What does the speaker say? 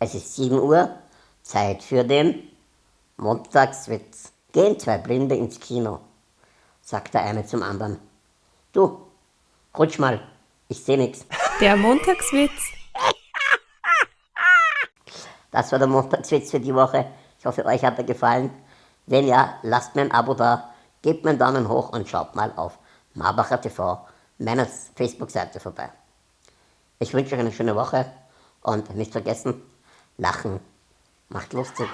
Es ist 7 Uhr, Zeit für den Montagswitz. Gehen zwei Blinde ins Kino, sagt der eine zum anderen. Du, rutsch mal, ich seh nix. Der Montagswitz. Das war der Montagswitz für die Woche. Ich hoffe, euch hat er gefallen. Wenn ja, lasst mir ein Abo da, gebt mir einen Daumen hoch und schaut mal auf Marbacher TV, meiner Facebook-Seite vorbei. Ich wünsche euch eine schöne Woche und nicht vergessen, lachen macht lustig.